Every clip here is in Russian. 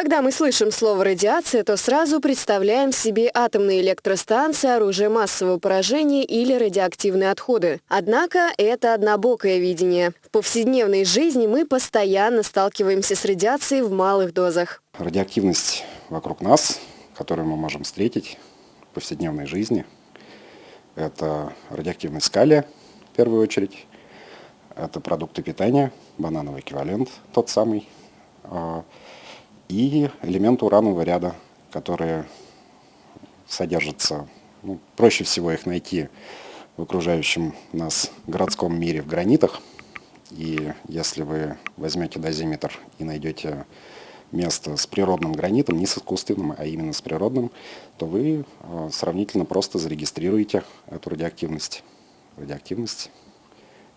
Когда мы слышим слово «радиация», то сразу представляем себе атомные электростанции, оружие массового поражения или радиоактивные отходы. Однако это однобокое видение. В повседневной жизни мы постоянно сталкиваемся с радиацией в малых дозах. Радиоактивность вокруг нас, которую мы можем встретить в повседневной жизни, это радиоактивность калия, в первую очередь, это продукты питания, банановый эквивалент, тот самый, а, и элементы уранового ряда, которые содержатся, ну, проще всего их найти в окружающем нас городском мире в гранитах. И если вы возьмете дозиметр и найдете место с природным гранитом, не с искусственным, а именно с природным, то вы э, сравнительно просто зарегистрируете эту радиоактивность. Радиоактивность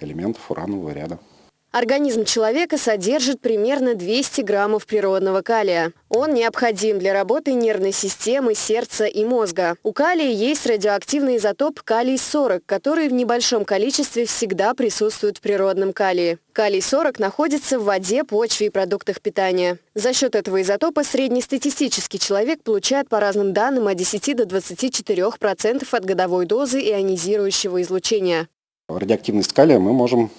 элементов уранового ряда. Организм человека содержит примерно 200 граммов природного калия. Он необходим для работы нервной системы, сердца и мозга. У калия есть радиоактивный изотоп калий-40, который в небольшом количестве всегда присутствует в природном калии. Калий-40 находится в воде, почве и продуктах питания. За счет этого изотопа среднестатистический человек получает по разным данным от 10 до 24% от годовой дозы ионизирующего излучения. Радиоактивность калия мы можем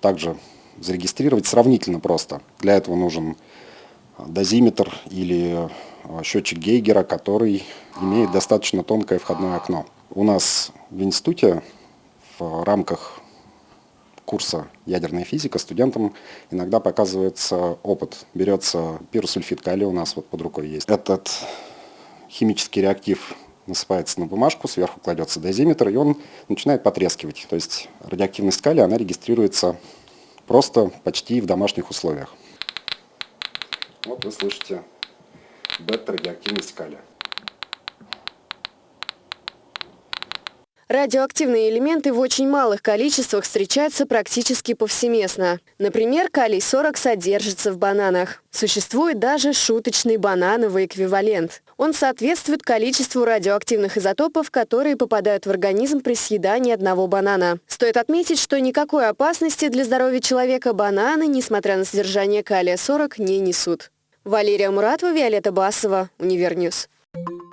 также зарегистрировать сравнительно просто. Для этого нужен дозиметр или а, счетчик Гейгера, который имеет достаточно тонкое входное окно. У нас в институте в рамках курса ядерная физика студентам иногда показывается опыт. Берется пиросульфид калия, у нас вот под рукой есть. Этот химический реактив насыпается на бумажку, сверху кладется дозиметр, и он начинает потрескивать. То есть радиоактивность калия, она регистрируется просто почти в домашних условиях. Вот вы слышите бета-радиоактивность калия. Радиоактивные элементы в очень малых количествах встречаются практически повсеместно. Например, калий-40 содержится в бананах. Существует даже шуточный банановый эквивалент. Он соответствует количеству радиоактивных изотопов, которые попадают в организм при съедании одного банана. Стоит отметить, что никакой опасности для здоровья человека бананы, несмотря на содержание калия-40, не несут. Валерия Муратова, Виолетта Басова, Универньюз. Thank you.